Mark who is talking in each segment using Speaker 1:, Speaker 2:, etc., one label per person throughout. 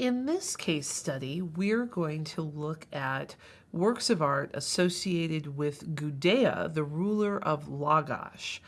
Speaker 1: In this case study, we're going to look at works of art associated with Gudea, the ruler of Lagash.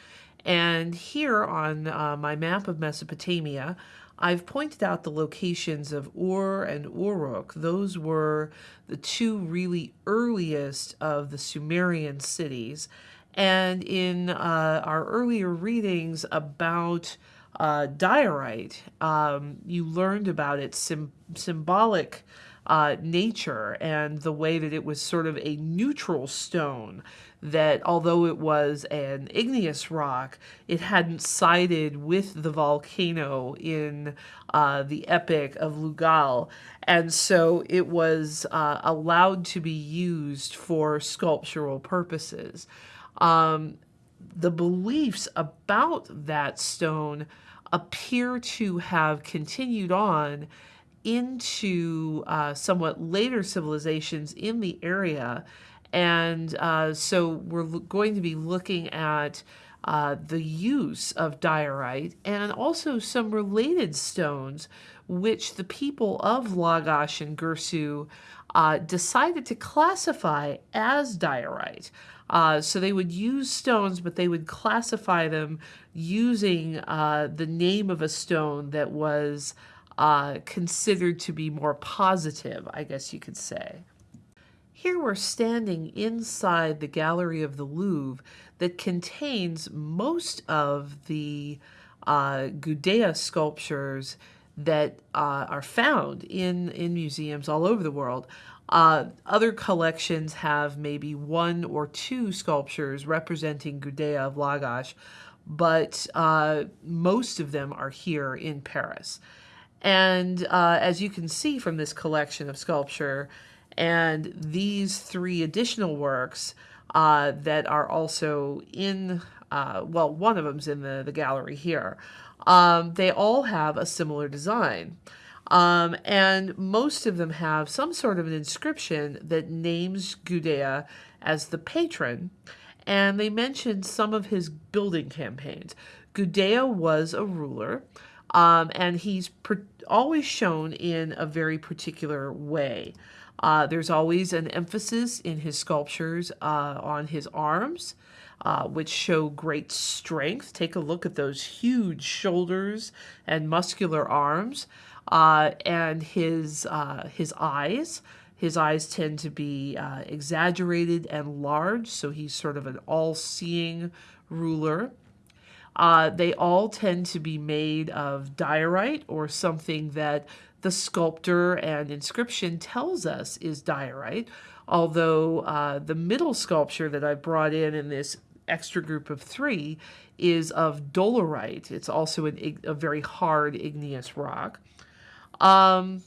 Speaker 1: And here on uh, my map of Mesopotamia, I've pointed out the locations of Ur and Uruk. Those were the two really earliest of the Sumerian cities. And in uh, our earlier readings about uh, diorite, um, you learned about its symbolic uh, nature and the way that it was sort of a neutral stone that although it was an igneous rock, it hadn't sided with the volcano in uh, the epic of Lugal. And so it was uh, allowed to be used for sculptural purposes. Um, the beliefs about that stone appear to have continued on into uh, somewhat later civilizations in the area. And uh, so we're going to be looking at uh, the use of diorite and also some related stones which the people of Lagash and Girsu uh, decided to classify as diorite. Uh, so they would use stones, but they would classify them using uh, the name of a stone that was uh, considered to be more positive, I guess you could say. Here we're standing inside the gallery of the Louvre that contains most of the uh, Gudea sculptures that uh, are found in, in museums all over the world. Uh, other collections have maybe one or two sculptures representing Gudea of Lagash, but uh, most of them are here in Paris. And uh, as you can see from this collection of sculpture and these three additional works uh, that are also in, uh, well, one of them's in the, the gallery here, um, they all have a similar design. Um, and most of them have some sort of an inscription that names Gudea as the patron, and they mention some of his building campaigns. Gudea was a ruler, um, and he's always shown in a very particular way. Uh, there's always an emphasis in his sculptures uh, on his arms, uh, which show great strength. Take a look at those huge shoulders and muscular arms uh, and his uh, his eyes. His eyes tend to be uh, exaggerated and large, so he's sort of an all-seeing ruler. Uh, they all tend to be made of diorite or something that the sculptor and inscription tells us is diorite, although uh, the middle sculpture that I brought in in this extra group of three is of dolerite. It's also an, a very hard igneous rock. Um,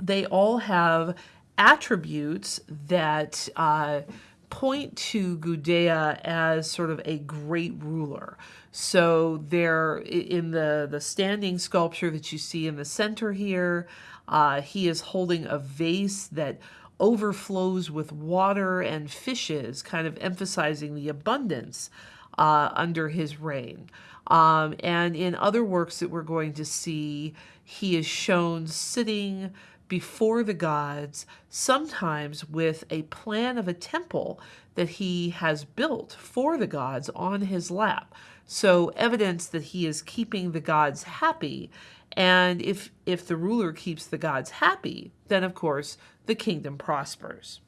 Speaker 1: they all have attributes that uh, point to Gudea as sort of a great ruler. So they're in the, the standing sculpture that you see in the center here, uh, he is holding a vase that overflows with water and fishes, kind of emphasizing the abundance uh, under his reign. Um, and in other works that we're going to see, he is shown sitting before the gods, sometimes with a plan of a temple that he has built for the gods on his lap. So evidence that he is keeping the gods happy. And if, if the ruler keeps the gods happy, then of course the kingdom prospers.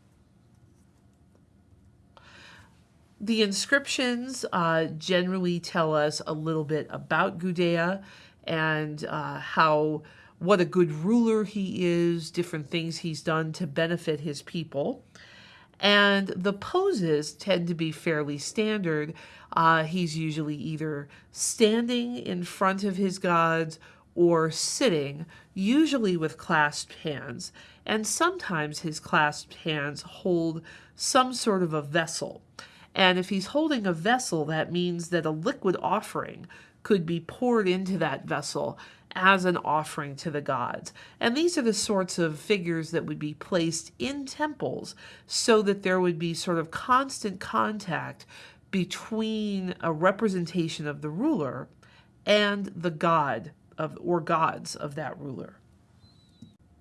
Speaker 1: The inscriptions uh, generally tell us a little bit about Gudea and uh, how what a good ruler he is, different things he's done to benefit his people. And the poses tend to be fairly standard. Uh, he's usually either standing in front of his gods or sitting, usually with clasped hands. And sometimes his clasped hands hold some sort of a vessel. And if he's holding a vessel, that means that a liquid offering could be poured into that vessel as an offering to the gods. And these are the sorts of figures that would be placed in temples so that there would be sort of constant contact between a representation of the ruler and the god of or gods of that ruler.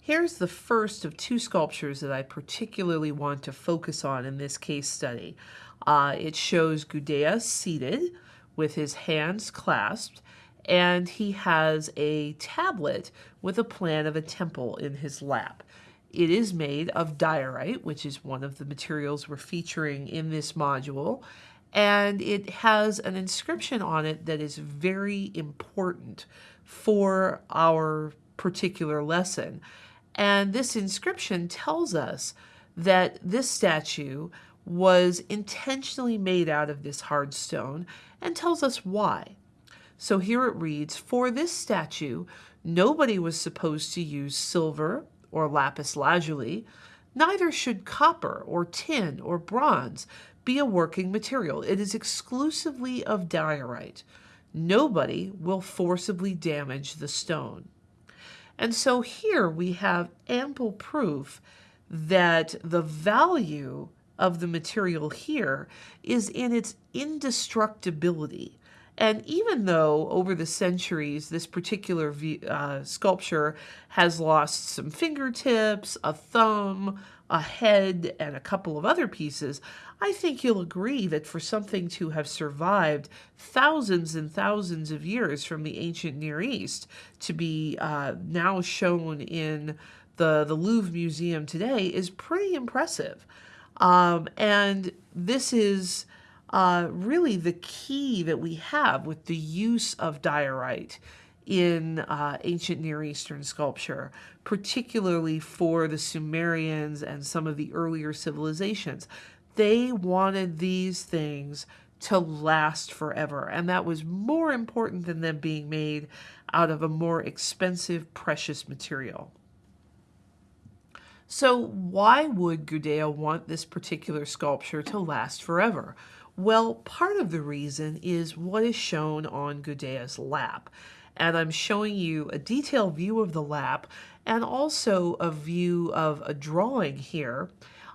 Speaker 1: Here's the first of two sculptures that I particularly want to focus on in this case study. Uh, it shows Gudea seated with his hands clasped, and he has a tablet with a plan of a temple in his lap. It is made of diorite, which is one of the materials we're featuring in this module, and it has an inscription on it that is very important for our particular lesson. And this inscription tells us that this statue was intentionally made out of this hard stone and tells us why. So here it reads, For this statue, nobody was supposed to use silver or lapis lazuli, neither should copper or tin or bronze be a working material. It is exclusively of diorite. Nobody will forcibly damage the stone. And so here we have ample proof that the value of the material here is in its indestructibility. And even though over the centuries this particular uh, sculpture has lost some fingertips, a thumb, a head, and a couple of other pieces, I think you'll agree that for something to have survived thousands and thousands of years from the ancient Near East to be uh, now shown in the, the Louvre Museum today is pretty impressive. Um, and this is uh, really the key that we have with the use of diorite in uh, ancient Near Eastern sculpture, particularly for the Sumerians and some of the earlier civilizations. They wanted these things to last forever, and that was more important than them being made out of a more expensive, precious material. So why would Gudea want this particular sculpture to last forever? Well, part of the reason is what is shown on Gudea's lap. And I'm showing you a detailed view of the lap and also a view of a drawing here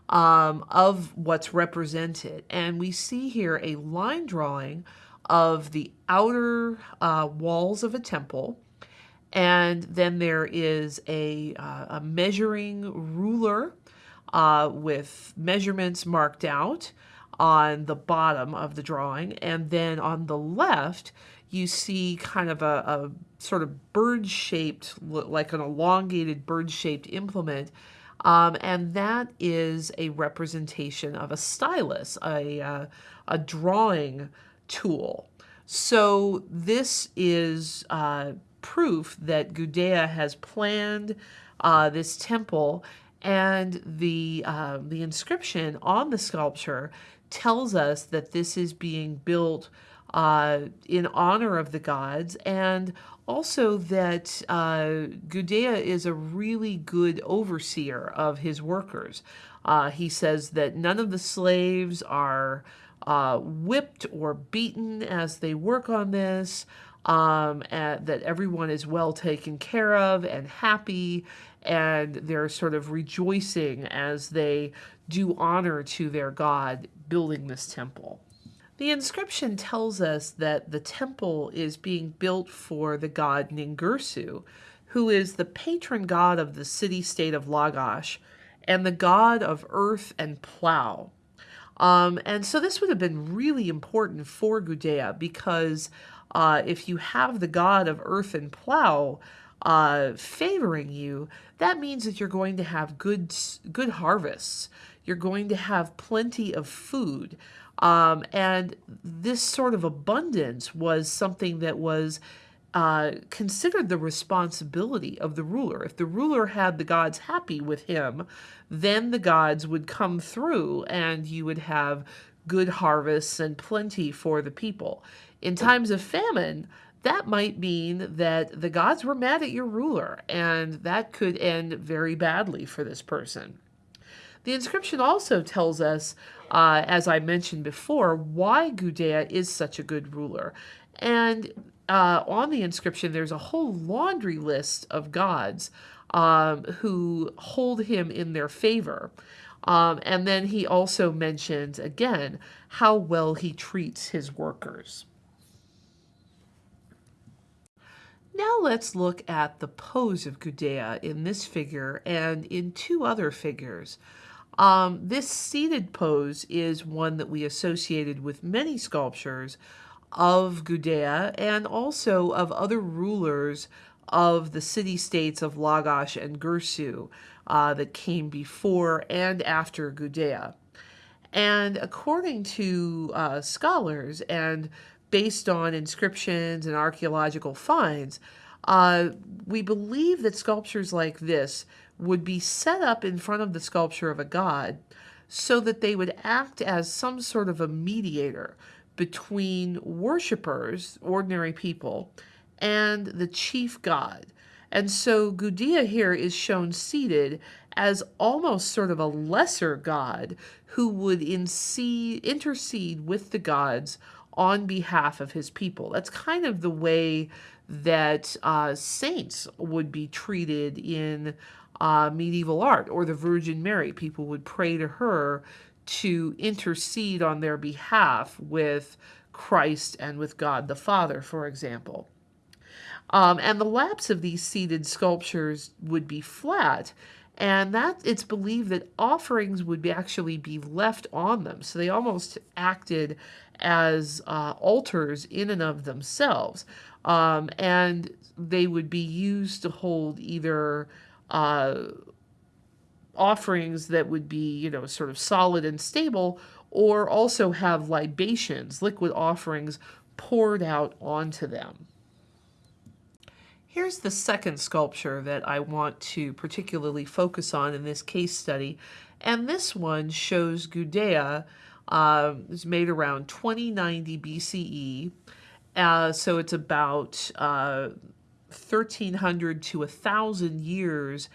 Speaker 1: um, of what's represented. And we see here a line drawing of the outer uh, walls of a temple and then there is a, uh, a measuring ruler uh, with measurements marked out on the bottom of the drawing. And then on the left, you see kind of a, a sort of bird-shaped, like an elongated bird-shaped implement. Um, and that is a representation of a stylus, a, uh, a drawing tool. So this is uh, proof that Gudea has planned uh, this temple. And the, uh, the inscription on the sculpture tells us that this is being built uh, in honor of the gods. And also that uh, Gudea is a really good overseer of his workers. Uh, he says that none of the slaves are uh, whipped or beaten as they work on this um, that everyone is well taken care of and happy, and they're sort of rejoicing as they do honor to their God building this temple. The inscription tells us that the temple is being built for the god Ningirsu, who is the patron god of the city-state of Lagash and the god of earth and plow. Um, and so this would have been really important for Gudea because uh, if you have the god of earth and plow uh, favoring you, that means that you're going to have good, good harvests. You're going to have plenty of food. Um, and this sort of abundance was something that was uh, considered the responsibility of the ruler. If the ruler had the gods happy with him, then the gods would come through and you would have good harvests and plenty for the people. In times of famine, that might mean that the gods were mad at your ruler, and that could end very badly for this person. The inscription also tells us, uh, as I mentioned before, why Gudea is such a good ruler. And uh, on the inscription, there's a whole laundry list of gods um, who hold him in their favor. Um, and then he also mentions, again, how well he treats his workers. Now let's look at the pose of Gudea in this figure and in two other figures. Um, this seated pose is one that we associated with many sculptures of Gudea and also of other rulers of the city-states of Lagash and Girsu uh, that came before and after Gudea. And according to uh, scholars and based on inscriptions and archaeological finds, uh, we believe that sculptures like this would be set up in front of the sculpture of a god so that they would act as some sort of a mediator between worshippers, ordinary people, and the chief god. And so Gudea here is shown seated as almost sort of a lesser god who would intercede with the gods on behalf of his people. That's kind of the way that uh, saints would be treated in uh, medieval art or the Virgin Mary. People would pray to her to intercede on their behalf with Christ and with God the Father, for example. Um, and the laps of these seated sculptures would be flat, and that it's believed that offerings would be actually be left on them. So they almost acted as uh, altars in and of themselves, um, and they would be used to hold either uh, offerings that would be, you know, sort of solid and stable, or also have libations, liquid offerings poured out onto them. Here's the second sculpture that I want to particularly focus on in this case study. And this one shows Gudea. Uh, it's made around 2090 BCE. Uh, so it's about uh, 1300 to 1000 years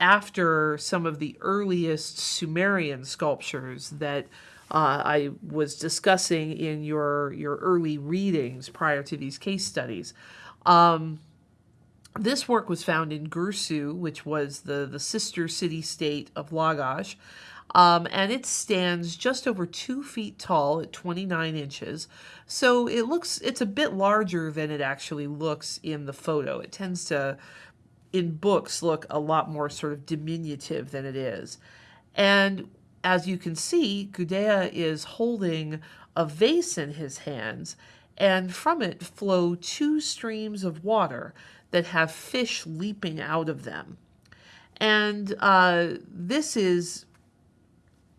Speaker 1: after some of the earliest Sumerian sculptures that uh, I was discussing in your, your early readings prior to these case studies. Um, this work was found in Girsu, which was the, the sister city-state of Lagash, um, and it stands just over two feet tall at 29 inches. So it looks, it's a bit larger than it actually looks in the photo. It tends to, in books, look a lot more sort of diminutive than it is. And as you can see, Gudea is holding a vase in his hands, and from it flow two streams of water that have fish leaping out of them. And uh, this is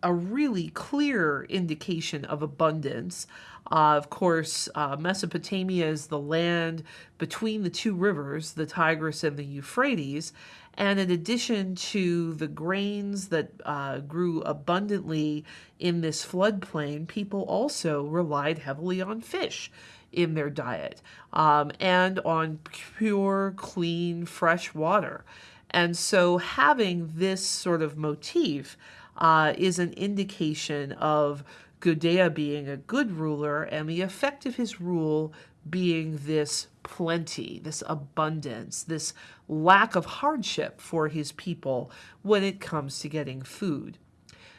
Speaker 1: a really clear indication of abundance. Uh, of course, uh, Mesopotamia is the land between the two rivers, the Tigris and the Euphrates. And in addition to the grains that uh, grew abundantly in this floodplain, people also relied heavily on fish in their diet um, and on pure, clean, fresh water. And so having this sort of motif uh, is an indication of Gudea being a good ruler and the effect of his rule being this plenty, this abundance, this lack of hardship for his people when it comes to getting food.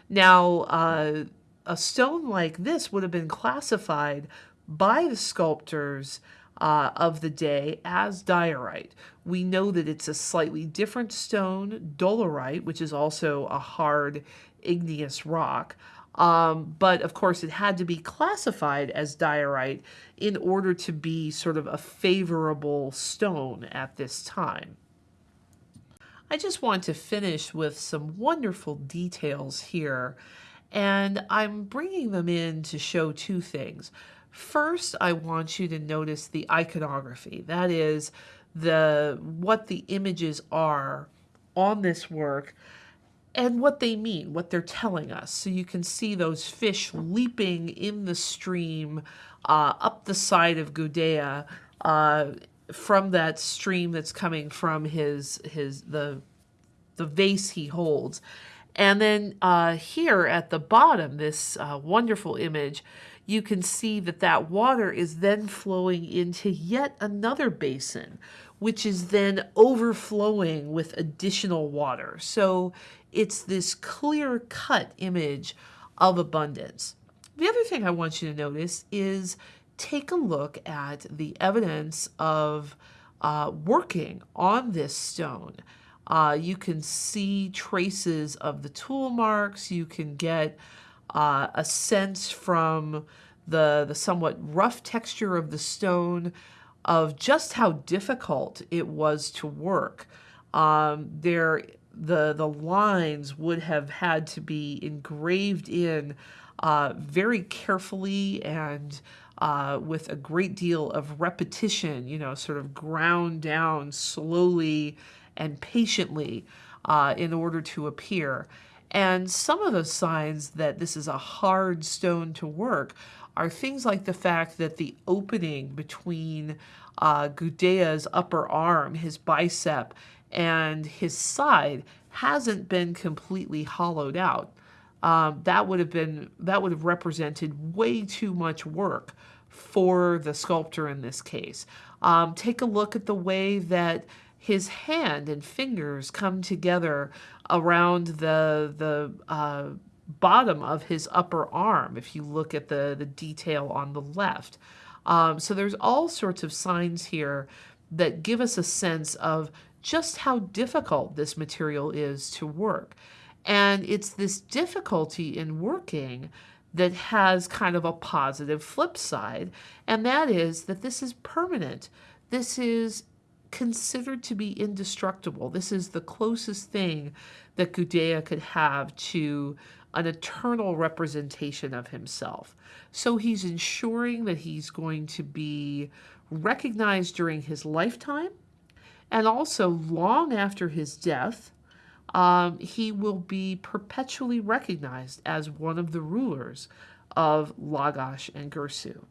Speaker 1: Now, uh, a stone like this would have been classified by the sculptors uh, of the day as diorite. We know that it's a slightly different stone, dolerite, which is also a hard igneous rock. Um, but of course, it had to be classified as diorite in order to be sort of a favorable stone at this time. I just want to finish with some wonderful details here, and I'm bringing them in to show two things. First, I want you to notice the iconography. That is the what the images are on this work and what they mean, what they're telling us. So you can see those fish leaping in the stream uh, up the side of Gudea uh, from that stream that's coming from his his the the vase he holds. And then uh, here at the bottom, this uh, wonderful image, you can see that that water is then flowing into yet another basin, which is then overflowing with additional water. So it's this clear cut image of abundance. The other thing I want you to notice is take a look at the evidence of uh, working on this stone. Uh, you can see traces of the tool marks. You can get uh, a sense from the, the somewhat rough texture of the stone of just how difficult it was to work. Um, there, the, the lines would have had to be engraved in uh, very carefully and uh, with a great deal of repetition, you know, sort of ground down slowly and patiently uh, in order to appear. And some of the signs that this is a hard stone to work are things like the fact that the opening between uh, Gudea's upper arm, his bicep, and his side hasn't been completely hollowed out. Um, that would have been that would have represented way too much work for the sculptor in this case. Um, take a look at the way that his hand and fingers come together around the the uh, bottom of his upper arm. If you look at the the detail on the left, um, so there's all sorts of signs here that give us a sense of just how difficult this material is to work. And it's this difficulty in working that has kind of a positive flip side, and that is that this is permanent. This is considered to be indestructible. This is the closest thing that Gudea could have to an eternal representation of himself. So he's ensuring that he's going to be recognized during his lifetime and also long after his death. Um, he will be perpetually recognized as one of the rulers of Lagash and Girsu.